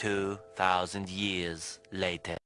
2,000 years later.